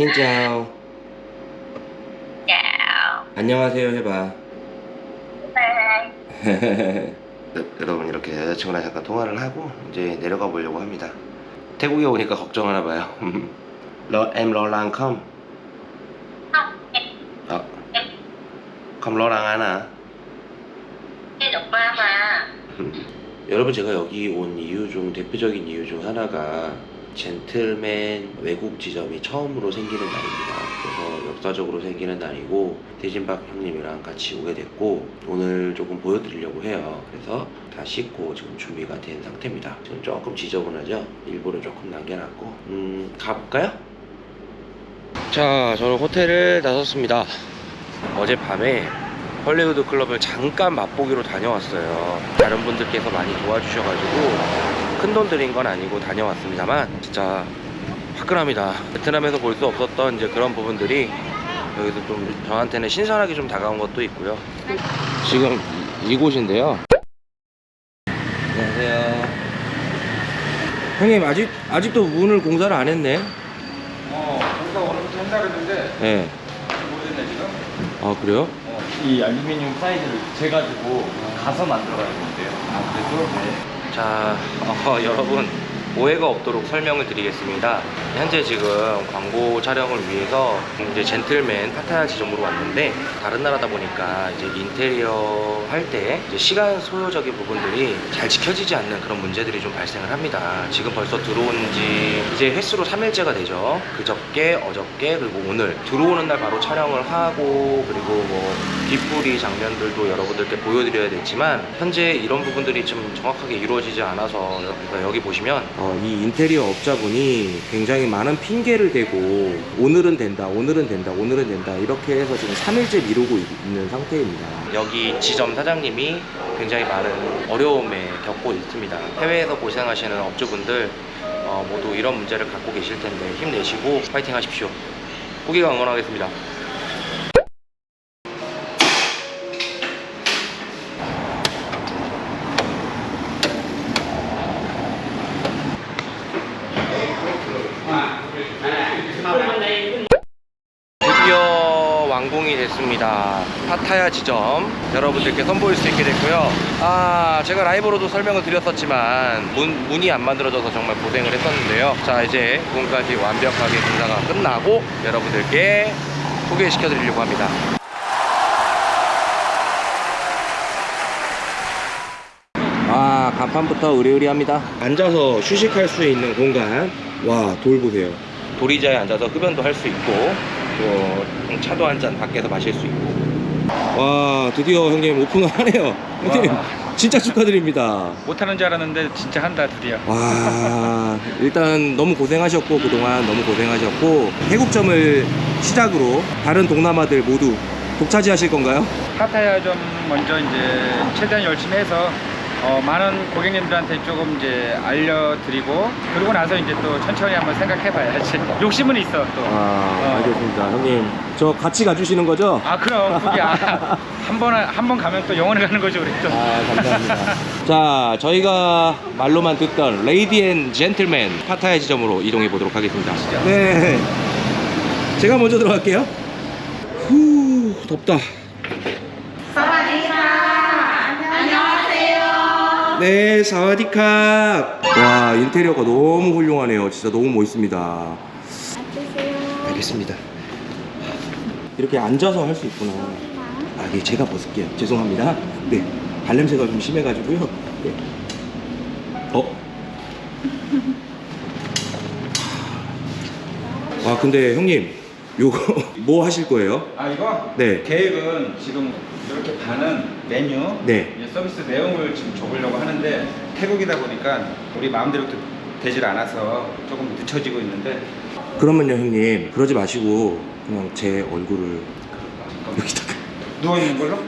신짜오 chào. 안녕하세요 해봐. bye 여러분 이렇게 여자친구랑 잠깐 통화를 하고 이제 내려가 보려고 합니다. 태국에 오니까 걱정하나 봐요. 러, em lo không? 어, không lo lắng 하나. mà 여러분 제가 여기 온 이유 중 대표적인 이유 중 하나가 젠틀맨 외국 지점이 처음으로 생기는 날입니다. 그래서 역사적으로 생기는 날이고 대진박 형님이랑 같이 오게 됐고 오늘 조금 보여드리려고 해요. 그래서 다 씻고 지금 준비가 된 상태입니다. 지금 조금 지저분하죠? 일부러 조금 남겨놨고 음 가볼까요? 자 저는 호텔을 나섰습니다. 어젯밤에 헐리우드 클럽을 잠깐 맛보기로 다녀왔어요. 다른 분들께서 많이 도와주셔가지고 큰돈 들인 건 아니고 다녀왔습니다만 진짜 화끈합니다. 베트남에서 볼 수 없었던 이제 그런 부분들이 여기서 좀 저한테는 신선하게 좀 다가온 것도 있고요. 지금 이- 이곳인데요. 안녕하세요. 형님 아직 아직도 문을 공사를 안 했네. 어, 공사 오늘부터 한다 그랬는데 네. 모르겠네 지금. 아 그래요? 어. 이 알루미늄 사이즈를 재가지고 가서 만들어야 되는데요. 아 그래도 자, 어, 여러분 오해가 없도록 설명을 드리겠습니다. 현재 지금 광고 촬영을 위해서 이제 젠틀맨 파타야 지점으로 왔는데 다른 나라다 보니까 이제 인테리어 할 때 시간 소요적인 부분들이 잘 지켜지지 않는 그런 문제들이 좀 발생을 합니다. 지금 벌써 들어온 지 이제 횟수로 3일째가 되죠. 그저께, 어저께, 그리고 오늘 들어오는 날 바로 촬영을 하고 그리고 뭐 뒷부리 장면들도 여러분들께 보여드려야 되지만 현재 이런 부분들이 좀 정확하게 이루어지지 않아서 여기 보시면 어, 이 인테리어 업자분이 굉장히 많은 핑계를 대고 오늘은 된다 오늘은 된다 오늘은 된다 이렇게 해서 지금 3일째 미루고 있- 있는 상태입니다. 여기 지점 사장님이 굉장히 많은 어려움에 겪고 있습니다. 해외에서 고생하시는 업주분들 어, 모두 이런 문제를 갖고 계실 텐데 힘내시고 파이팅 하십시오. 고기가 응원하겠습니다 드디어 완공이 됐습니다. 지점 여러분들께 선보일 수 있게 됐고요. 아 제가 라이브로도 설명을 드렸었지만 문, 문이 안 만들어져서 정말 고생을 했었는데요. 자 이제 문까지 완벽하게 공사가 끝나고 여러분들께 소개시켜 드리려고 합니다. 아 간판부터 의리의리합니다 앉아서 휴식할 수 있는 공간 와 돌 보세요 돌의자에 앉아서 흡연도 할 수 있고 또 차도 한 잔 밖에서 마실 수 있고 와 드디어 형님 오픈을 하네요 형님 진짜 축하드립니다 못하는 줄 알았는데 진짜 한다 드디어. 와 일단 너무 고생하셨고 그동안 너무 고생하셨고 태국점을 시작으로 다른 동남아들 모두 독차지하실 건가요? 파타야 좀 먼저 이제 최대한 열심히 해서 어, 많은 고객님들한테 조금 이제 알려드리고 그러고 나서 이제 또 천천히 한번 생각해 봐야지. 욕심은 있어 또. 아 어. 알겠습니다 형님 저 같이 가주시는 거죠? 아 그럼 그게 아, 한번 한 번 가면 또 영원히 가는 거죠 우리 또. 아 감사합니다 자 저희가 말로만 듣던 레이디 앤 젠틀맨 파타야 지점으로 이동해 보도록 하겠습니다 네 제가 먼저 들어갈게요 후 덥다 네 사와디캅 와 인테리어가 너무 훌륭하네요 진짜 너무 멋있습니다 알겠습니다 이렇게 앉아서 할 수 있구나 아, 예, 제가 벗을게요. 죄송합니다. 네, 발냄새가 좀 심해가지고요. 네. 어? 아, 근데 형님, 요거 뭐 하실 거예요? 아 이거 네. 계획은 지금 이렇게 반은 메뉴 네. 이제 서비스 내용을 지금 적으려고 하는데 태국이다 보니까 우리 마음대로 되- 되질 않아서 조금 늦춰지고 있는데 그러면요, 형님, 그러지 마시고 그냥 제 얼굴을 여기다가. 누워 있는 걸로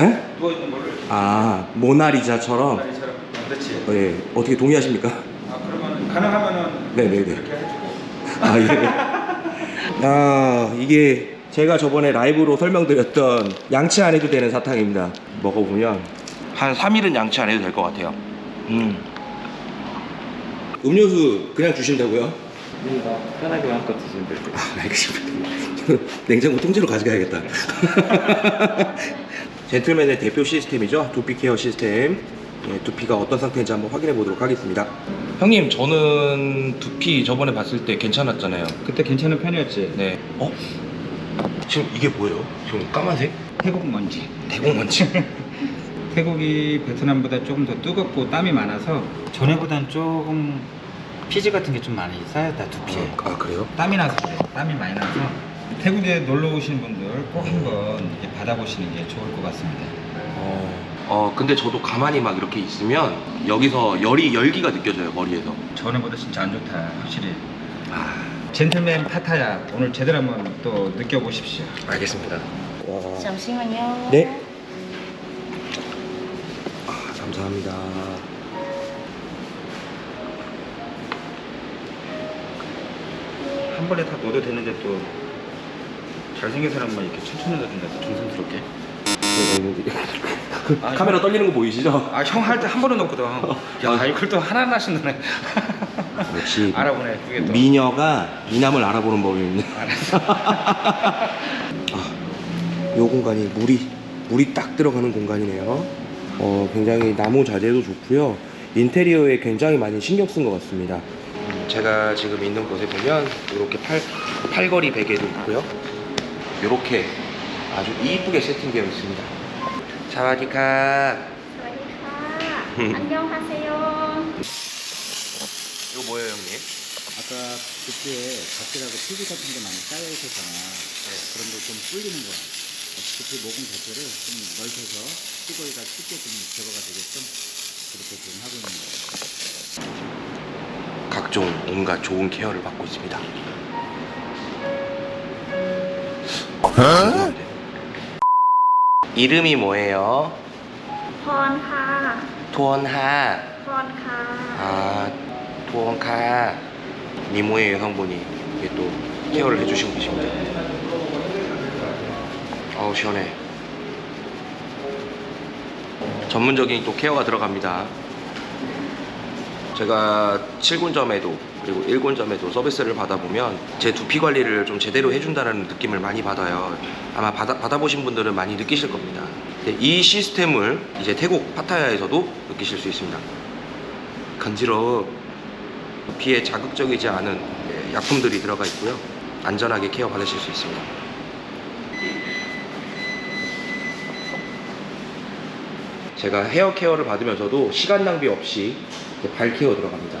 에? 누워 있는 걸로 아, 모나리자처럼. 다리처럼 아, 그렇지. 어, 예. 어떻게 동의하십니까? 아 그러면 가능하면은 네네네. 이렇게 해주고 아, 예. 아, 이게 제가 저번에 라이브로 설명드렸던 양치 안 해도 되는 사탕입니다. 먹어보면 한 3일은 양치 안 해도 될 것 같아요. 음. 음료수 그냥 주신다고요? 편하게 마음껏 드시면 될 것 같아요. 알겠습니다. 냉장고 통째로 가져가야겠다. 젠틀맨의 대표 시스템이죠. 두피 케어 시스템. 예, 두피가 어떤 상태인지 한번 확인해 보도록 하겠습니다. 형님, 저는 두피 저번에 봤을 때 괜찮았잖아요. 그때 괜찮은 편이었지. 네. 어? 지금 이게 뭐예요? 지금 까만색? 태국 먼지. 대공 먼지. 태국이 베트남보다 조금 더 뜨겁고 땀이 많아서 전에보단 조금 피지 같은 게 좀 많이 쌓였다 두피에. 아, 그래요? 땀이 나서 그래. 땀이 많이 나서 태국에 놀러 오시는 분들 꼭 한번 받아보시는 게 좋을 것 같습니다. 어. 어, 근데 저도 가만히 막 이렇게 있으면 여기서 열이, 열기가 느껴져요, 머리에서. 전에보다 진짜 안 좋다 확실히. 아, 젠틀맨 파타야 오늘 제대로 한번 또 느껴보십시오. 알겠습니다. 와. 잠시만요. 네. 아, 감사합니다. 한 번에 다 넣어도 되는데 또 잘생긴 사람만 이렇게 천천히 넣어준다 정성스럽게. 카메라 떨리는 거 보이시죠? 아 형 할 때 한 번에 넣거든. 야 아. 이걸 또 하나 하나씩 넣네. 역시 알아보네 그게 또. 미녀가 미남을 알아보는 법입니다 알았어. 아, 요 공간이 물이 물이 딱 들어가는 공간이네요. 어, 굉장히 나무 자재도 좋고요. 인테리어에 굉장히 많이 신경 쓴 것 같습니다. 음, 제가 지금 있는 곳에 보면 이렇게 팔, 팔걸이 베개도 있고요. 이렇게 아주 이쁘게 세팅되어 있습니다. 사와디카. 사와디카. 안녕하세요. 이거 뭐예요 형님? 아까 그때 밖에다가 피지 같은 게 많이 쌓여있었잖아 네. 그런 걸 좀 불리는 거야 그때 먹은 자체를 좀 넓혀서 뚜거이가 쉽게 좀 제거가 되게끔 그렇게 지금 하고 있는 거예요 각종 온갖 좋은 케어를 받고 있습니다 어? 이름이 뭐예요? 폰하 폰하 폰하 아 토원카. 미모의 여성분이 또 케어를 해주시고 계십니다. 어우, 시원해. 전문적인 또 케어가 들어갑니다. 제가 7군점에도 그리고 1군점에도 서비스를 받아보면 제 두피 관리를 좀 제대로 해준다는 느낌을 많이 받아요. 아마 받아, 받아보신 분들은 많이 느끼실 겁니다. 이 시스템을 이제 태국 파타야에서도 느끼실 수 있습니다. 간지러워. 피에 자극적이지 않은 예, 약품들이 들어가 있고요. 안전하게 케어 받으실 수 있습니다. 제가 헤어 케어를 받으면서도 시간 낭비 없이 발 케어 들어갑니다.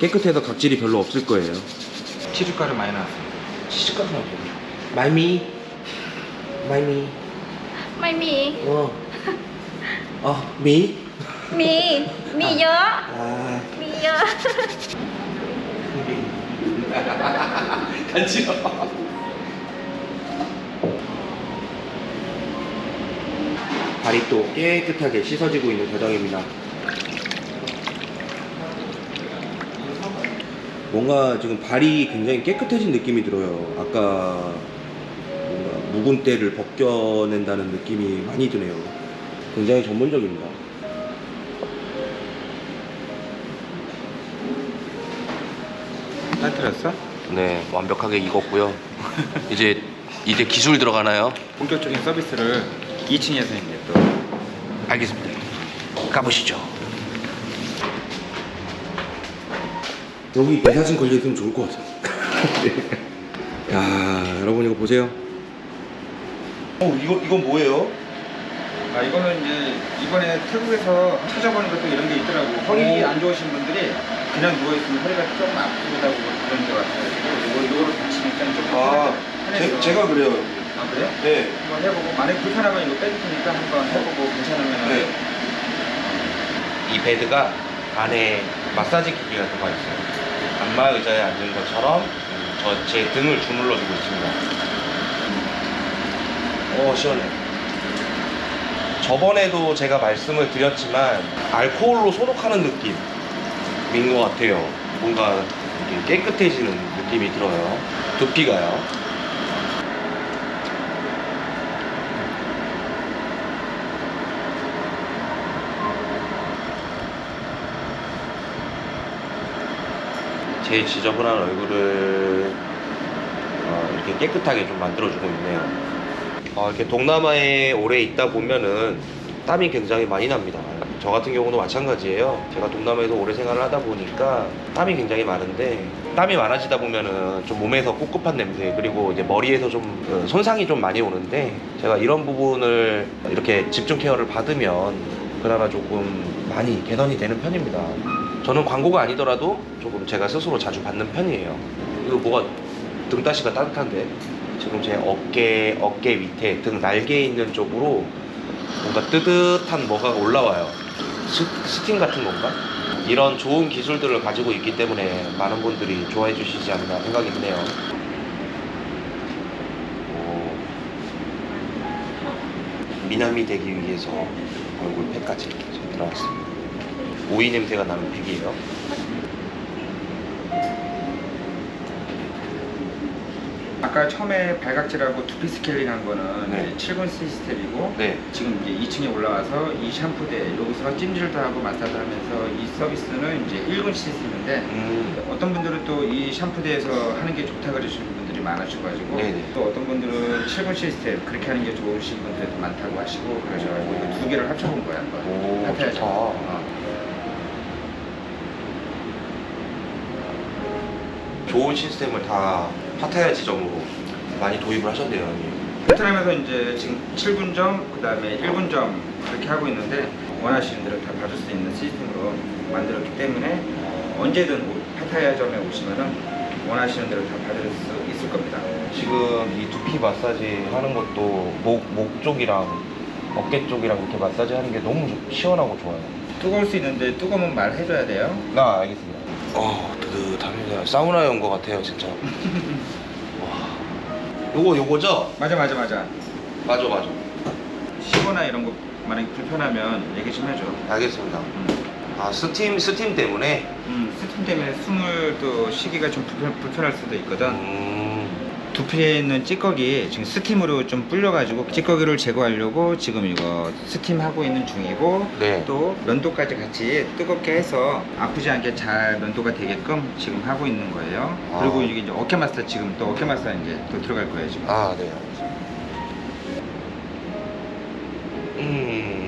깨끗해서 각질이 별로 없을 거예요. 치즈가루 많이 나왔습니다 치즈가루 나왔어요. 마이미 마이미 마이미 어. 어, 미? 미, 미요 아. 미요 간지러워 아. 발이 또 깨끗하게 씻어지고 있는 과정입니다. 뭔가 지금 발이 굉장히 깨끗해진 느낌이 들어요. 아까 뭔가 묵은 때를 벗겨낸다는 느낌이 많이 드네요. 굉장히 전문적입니다. 따뜻했어? 네, 완벽하게 익었고요. 이제 이제 기술 들어가나요? 본격적인 서비스를 2층에서 이제 또 알겠습니다. 가보시죠. 여기 내 사진 걸려 있으면 좋을 것 같아요. 야, 여러분 이거 보세요. 어, 이거 이건 뭐예요? 아 이거는 이제 이번에 태국에서 찾아보는 것도 이런 게 있더라고 허리 오. 안 좋으신 분들이 그냥 누워있으면 허리가 조금 아프다고 그런 게 같아가지고 이거, 이거로 받치니까 좀 아. 제, 가 그래요. 아 그래요? 네. 한번 해보고 만약에 불편하면 이거 빼줄 테니까 한번 해보고 괜찮으면 네. 이 베드가 안에 마사지 기기가 들어가 있어요. 안마 의자에 앉은 것처럼 저 제 등을 주물러 주고 있습니다. 오 시원해. 저번에도 제가 말씀을 드렸지만 알코올로 소독하는 느낌인 것 같아요. 뭔가 깨끗해지는 느낌이 들어요. 두피가요. 제 지저분한 얼굴을 어, 이렇게 깨끗하게 좀 만들어주고 있네요. 어, 이렇게 동남아에 오래 있다 보면은 땀이 굉장히 많이 납니다. 저 같은 경우도 마찬가지예요. 제가 동남아에서 오래 생활을 하다 보니까 땀이 굉장히 많은데 땀이 많아지다 보면은 좀 몸에서 꿉꿉한 냄새 그리고 이제 머리에서 좀 어, 손상이 좀 많이 오는데 제가 이런 부분을 이렇게 집중 케어를 받으면 그나마 조금 많이 개선이 되는 편입니다. 저는 광고가 아니더라도 조금 제가 스스로 자주 받는 편이에요. 이거 뭐가 등다시가 따뜻한데 지금 제 어깨 어깨 밑에 등 날개 있는 쪽으로 뭔가 뜨뜻한 뭐가 올라와요. 스, 스팀 같은 건가? 이런 좋은 기술들을 가지고 있기 때문에 많은 분들이 좋아해 주시지 않나 생각이 드네요. 오. 미남이 되기 위해서 얼굴 팩까지 들어갔습니다. 오이 냄새가 나는 팩이에요. 아까 처음에 발각질하고 두피 스케일링 한 거는 네. 이제 7분 시스템이고 네. 지금 이제 2층에 올라와서 이 샴푸대 여기서 찜질도 하고 마사지 하면서 이 서비스는 이제 1분 시스템인데 음. 어떤 분들은 또 이 샴푸대에서 하는 게 좋다 그러시는 분들이 많으셔가지고 네네. 또 어떤 분들은 7분 시스템 그렇게 하는 게 좋으신 분들도 많다고 하시고 그러셔가지고 두 개를 합쳐본 거야 한번 오, 좋다. 어. 좋은 시스템을 다 파타야 지점으로 많이 도입을 하셨네요, 형님. 베트남에서 이제 지금 7분점, 그 다음에 1분점 그렇게 하고 있는데 원하시는 대로 다 받을 수 있는 시스템으로 만들었기 때문에 언제든 오- 파타야점에 오시면은 원하시는 대로 다 받을 수 있을 겁니다. 지금 이 두피 마사지 하는 것도 목, 목 쪽이랑 어깨 쪽이랑 이렇게 마사지 하는 게 너무 좋- 시원하고 좋아요. 뜨거울 수 있는데 뜨거우면 말해줘야 돼요. 나 알겠습니다. 어, 뜨뜻합니다. 사우나에 온 것 같아요, 진짜. 와. 요거, 요거죠? 맞아 맞아 맞아. 맞아, 맞아. 시거나 이런 거 만약에 불편하면 얘기 좀 해줘. 알겠습니다. 음. 아, 스팀, 스팀 때문에? 음, 스팀 때문에 숨을 또 쉬기가 좀 불편, 불편할 수도 있거든. 음. 두피에 있는 찌꺼기 지금 스팀으로 좀 불려가지고 찌꺼기를 제거하려고 지금 이거 스팀 하고 있는 중이고 네. 또 면도까지 같이 뜨겁게 해서 아프지 않게 잘 면도가 되게끔 지금 하고 있는 거예요. 아. 그리고 이게 이제 어깨 마사지 지금 또 어깨 마사지 이제 또 들어갈 거예요 지금. 아, 네. 음.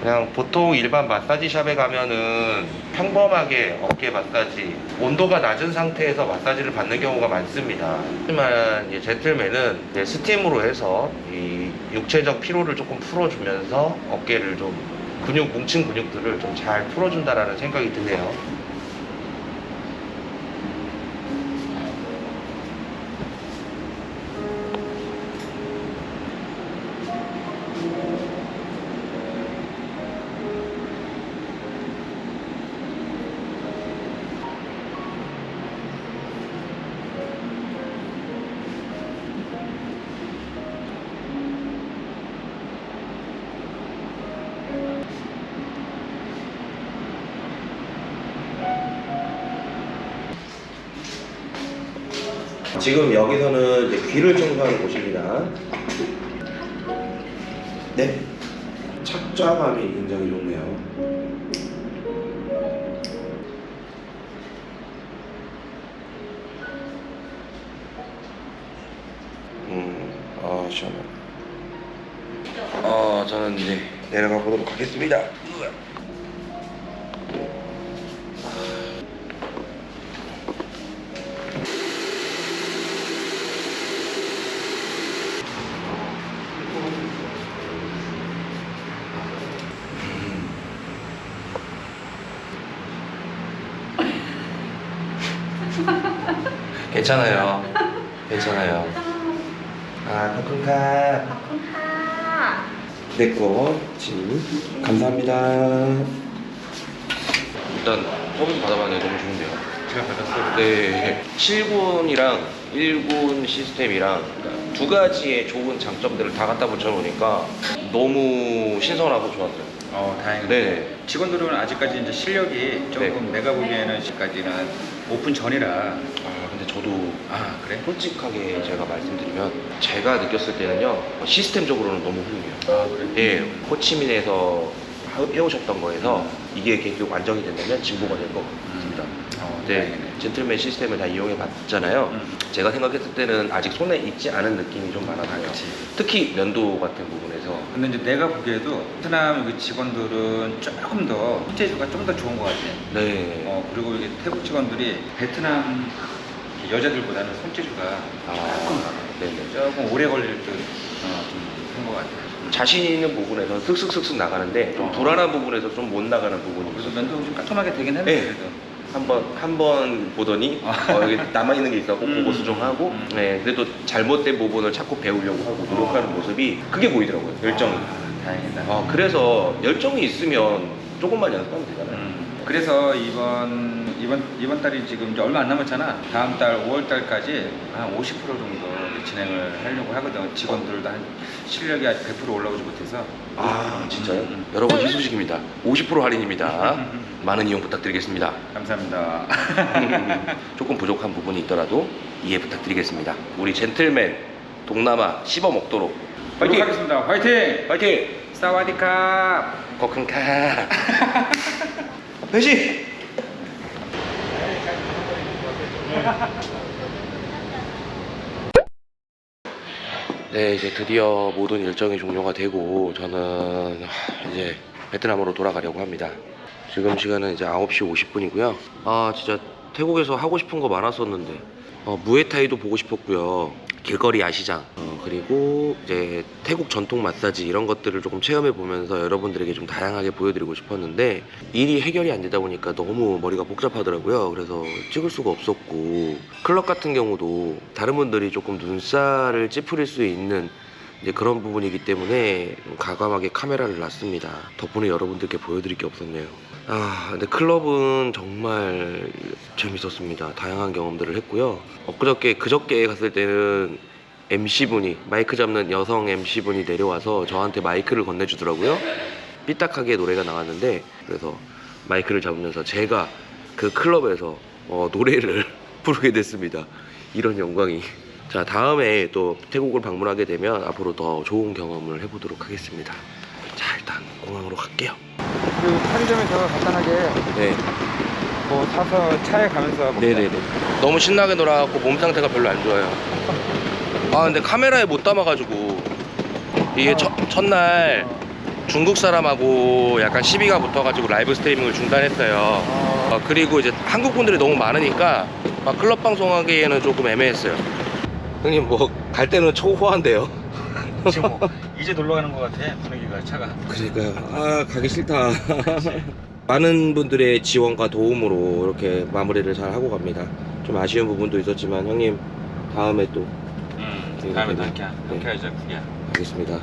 그냥 보통 일반 마사지 샵에 가면은 평범하게 어깨 마사지 온도가 낮은 상태에서 마사지를 받는 경우가 많습니다. 하지만 이제 스팀으로 해서 이 육체적 피로를 조금 풀어주면서 어깨를 좀 근육 뭉친 근육들을 좀 잘 풀어준다라는 생각이 드네요. 지금 여기서는 이제 귀를 청소하는 곳입니다. 네. 착좌감이 굉장히 좋네요. 음, 아, 시원해. 어, 저는 이제 내려가 보도록 하겠습니다. 괜찮아요. 괜찮아요. 아, 코쿤카. ขอบคุณค่ะ 내거 지 감사합니다. 일단 서비스 받아봤는데 너무 좋은데요. 제가 받았어요. 네, 7군이랑 1군 시스템이랑 그러니까 두 가지의 좋은 장점들을 다 갖다 붙여놓으니까 너무 신선하고 좋았어요. 어 다행이네. 네. 직원들은 아직까지 이제 실력이 조금 내가 보기에는 지금까지는 오픈 전이라 아, 근데 저도 아 그래? 솔직하게 제가 말씀드리면 제가 느꼈을 때는요 시스템적으로는 너무 훌륭해요. 아 그래? 예, 호치민에서 하- 해오셨던 거에서 이게 계속 안정이 된다면 진보가 될 것 같습니다. 어, 때 네. 젠틀맨 시스템을 다 이용해 봤잖아요. 음. 제가 생각했을 때는 아직 손에 익지 않은 느낌이 좀 많아요. 그치. 특히 면도 같은 부분에 서 근데 이제 내가 보기에도 베트남 여기 직원들은 조금 더 손재주가 좀 더 좋은 것 같아. 네. 어 그리고 이게 태국 직원들이 베트남 여자들보다는 손재주가 아, 조금 네네. 조금 오래 걸릴 듯좀한것 같아요. 자신 있는 부분에서 슥슥슥슥 나가는데 좀 어. 불안한 부분에서 좀 못 나가는 부분이 그래서 있어요. 면도 좀 깔끔하게 되긴 했는데 네. 한번 한 번 보더니 어, 여기 남아 있는 게 있었고 음. 그거 수정하고 음. 네 그래도 잘못된 부분을 자꾸 배우려고 하고 노력하는 모습이 그게 보이더라고요 열정이. 아, 다행이다. 아 그래서 열정이 있으면 조금만 연습하면 되잖아요. 음, 그래서 이번 이번 이번 달이 지금 이제 얼마 안 남았잖아. 다음 달 5월 달까지 한 50% 정도 진행을 하려고 하거든. 직원들도 한 실력이 아직 100% 올라오지 못해서. 아 진짜요? 음, 음. 여러분 희소식입니다. 50% 할인입니다. 많은 이용 부탁드리겠습니다. 감사합니다. 조금 부족한 부분이 있더라도 이해 부탁드리겠습니다. 우리 젠틀맨 동남아 씹어 먹도록 화이팅! 하겠습니다. 화이팅! 화이팅! 사와디캅! 거큰카 배시! 네 이제 드디어 모든 일정이 종료가 되고 저는 하, 이제 베트남으로 돌아가려고 합니다. 지금 시간은 이제 9시 50분이고요. 아 진짜 태국에서 하고 싶은 거 많았었는데. 어, 무에타이도 보고 싶었고요 길거리 야시장 어, 그리고 이제 태국 전통 마사지 이런 것들을 조금 체험해 보면서 여러분들에게 좀 다양하게 보여드리고 싶었는데 일이 해결이 안 되다 보니까 너무 머리가 복잡하더라고요 그래서 찍을 수가 없었고 클럽 같은 경우도 다른 분들이 조금 눈살을 찌푸릴 수 있는 이제 그런 부분이기 때문에 좀 가감하게 카메라를 놨습니다. 덕분에 여러분들께 보여드릴 게 없었네요. 아, 근데 클럽은 정말 재밌었습니다. 다양한 경험들을 했고요. 엊그저께, 그저께 갔을 때는 MC분이, 마이크 잡는 여성 MC분이 내려와서 저한테 마이크를 건네주더라고요. 삐딱하게 노래가 나왔는데, 그래서 마이크를 잡으면서 제가 그 클럽에서 어, 노래를 부르게 됐습니다. 이런 영광이. 자, 다음에 또 태국을 방문하게 되면 앞으로 더 좋은 경험을 해보도록 하겠습니다. 자, 일단 공항으로 갈게요. 그리고 편의점에서 간단하게 네. 뭐 사서 차에 가면서 먹자. 네네네. 너무 신나게 놀아갖고 몸 상태가 별로 안 좋아요. 아, 근데 카메라에 못 담아가지고 이게 첫, 첫날 중국 사람하고 약간 시비가 붙어가지고 라이브 스트리밍을 중단했어요. 어, 아, 그리고 이제 한국 분들이 너무 많으니까 막 클럽 방송하기에는 조금 애매했어요. 형님 뭐 갈 때는 초호한데요. 지금 뭐 이제 놀러 가는 것 같아 분위기가 차가. 그러니까요. 아 가기 싫다. 많은 분들의 지원과 도움으로 이렇게 마무리를 잘 하고 갑니다. 좀 아쉬운 부분도 있었지만 형님 다음에 또 음, 다음에 또 함께 네. 함께 하자 그게. 하겠습니다.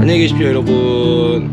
안녕히 계십시오 여러분.